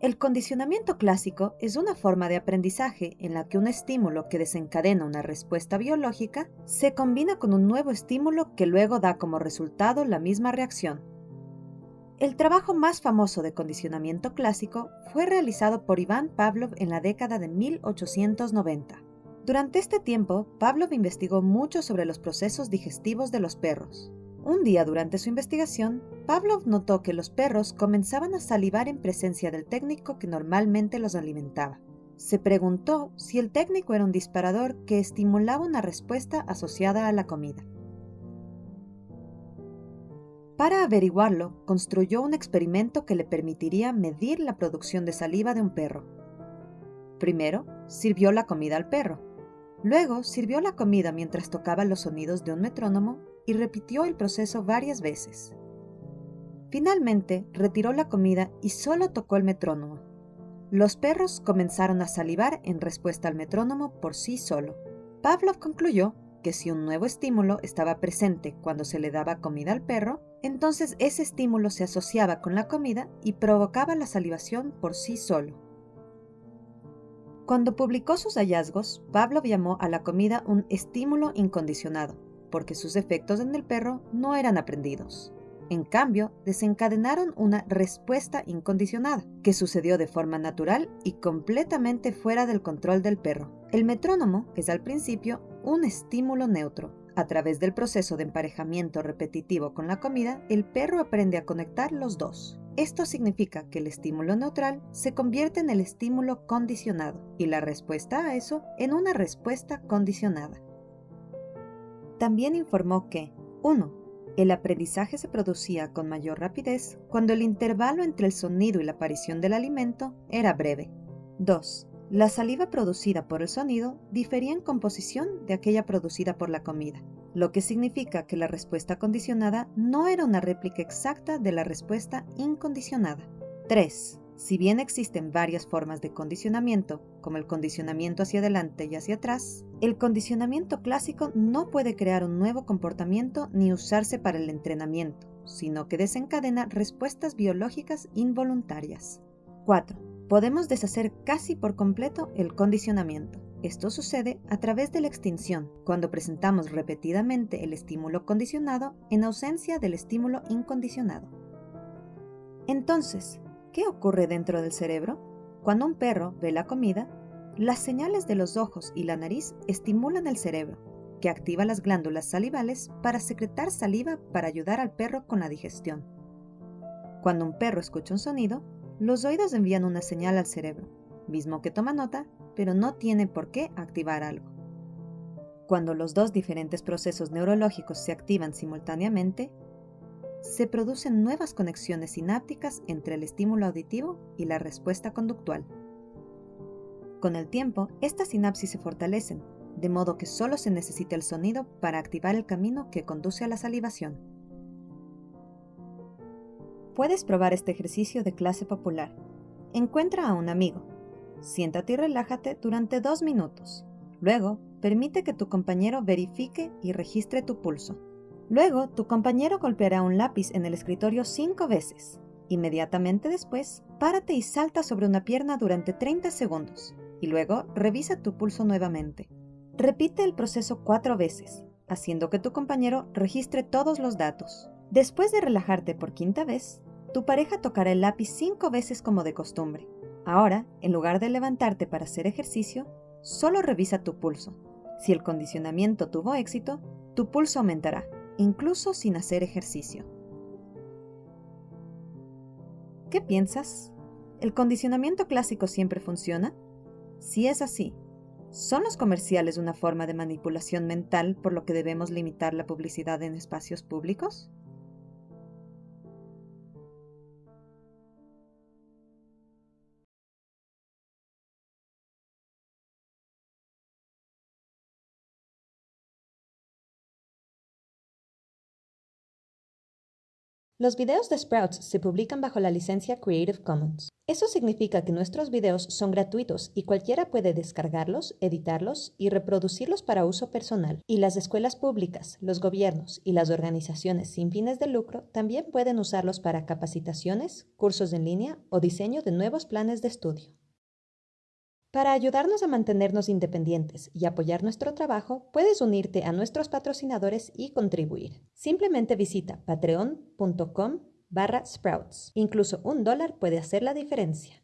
El condicionamiento clásico es una forma de aprendizaje en la que un estímulo que desencadena una respuesta biológica se combina con un nuevo estímulo que luego da como resultado la misma reacción. El trabajo más famoso de condicionamiento clásico fue realizado por Iván Pavlov en la década de 1890. Durante este tiempo, Pavlov investigó mucho sobre los procesos digestivos de los perros. Un día durante su investigación, Pavlov notó que los perros comenzaban a salivar en presencia del técnico que normalmente los alimentaba. Se preguntó si el técnico era un disparador que estimulaba una respuesta asociada a la comida. Para averiguarlo, construyó un experimento que le permitiría medir la producción de saliva de un perro. Primero, sirvió la comida al perro. Luego, sirvió la comida mientras tocaba los sonidos de un metrónomo y repitió el proceso varias veces. Finalmente, retiró la comida y solo tocó el metrónomo. Los perros comenzaron a salivar en respuesta al metrónomo por sí solo. Pavlov concluyó que si un nuevo estímulo estaba presente cuando se le daba comida al perro, entonces ese estímulo se asociaba con la comida y provocaba la salivación por sí solo. Cuando publicó sus hallazgos, Pavlov llamó a la comida un estímulo incondicionado porque sus efectos en el perro no eran aprendidos. En cambio, desencadenaron una respuesta incondicionada, que sucedió de forma natural y completamente fuera del control del perro. El metrónomo es al principio un estímulo neutro. A través del proceso de emparejamiento repetitivo con la comida, el perro aprende a conectar los dos. Esto significa que el estímulo neutral se convierte en el estímulo condicionado y la respuesta a eso en una respuesta condicionada. También informó que 1. El aprendizaje se producía con mayor rapidez cuando el intervalo entre el sonido y la aparición del alimento era breve. 2. La saliva producida por el sonido difería en composición de aquella producida por la comida, lo que significa que la respuesta condicionada no era una réplica exacta de la respuesta incondicionada. 3. Si bien existen varias formas de condicionamiento, como el condicionamiento hacia adelante y hacia atrás, el condicionamiento clásico no puede crear un nuevo comportamiento ni usarse para el entrenamiento, sino que desencadena respuestas biológicas involuntarias. 4. Podemos deshacer casi por completo el condicionamiento. Esto sucede a través de la extinción, cuando presentamos repetidamente el estímulo condicionado en ausencia del estímulo incondicionado. Entonces, ¿Qué ocurre dentro del cerebro? Cuando un perro ve la comida, las señales de los ojos y la nariz estimulan el cerebro, que activa las glándulas salivales para secretar saliva para ayudar al perro con la digestión. Cuando un perro escucha un sonido, los oídos envían una señal al cerebro, mismo que toma nota, pero no tiene por qué activar algo. Cuando los dos diferentes procesos neurológicos se activan simultáneamente, se producen nuevas conexiones sinápticas entre el estímulo auditivo y la respuesta conductual. Con el tiempo, estas sinapsis se fortalecen, de modo que solo se necesita el sonido para activar el camino que conduce a la salivación. Puedes probar este ejercicio de clase popular. Encuentra a un amigo. Siéntate y relájate durante dos minutos. Luego, permite que tu compañero verifique y registre tu pulso. Luego, tu compañero golpeará un lápiz en el escritorio cinco veces. Inmediatamente después, párate y salta sobre una pierna durante 30 segundos. Y luego, revisa tu pulso nuevamente. Repite el proceso cuatro veces, haciendo que tu compañero registre todos los datos. Después de relajarte por quinta vez, tu pareja tocará el lápiz cinco veces como de costumbre. Ahora, en lugar de levantarte para hacer ejercicio, solo revisa tu pulso. Si el condicionamiento tuvo éxito, tu pulso aumentará incluso sin hacer ejercicio. ¿Qué piensas? ¿El condicionamiento clásico siempre funciona? Si es así, ¿son los comerciales una forma de manipulación mental por lo que debemos limitar la publicidad en espacios públicos? Los videos de Sprouts se publican bajo la licencia Creative Commons. Eso significa que nuestros videos son gratuitos y cualquiera puede descargarlos, editarlos y reproducirlos para uso personal. Y las escuelas públicas, los gobiernos y las organizaciones sin fines de lucro también pueden usarlos para capacitaciones, cursos en línea o diseño de nuevos planes de estudio. Para ayudarnos a mantenernos independientes y apoyar nuestro trabajo, puedes unirte a nuestros patrocinadores y contribuir. Simplemente visita patreon.com barra sprouts. Incluso un dólar puede hacer la diferencia.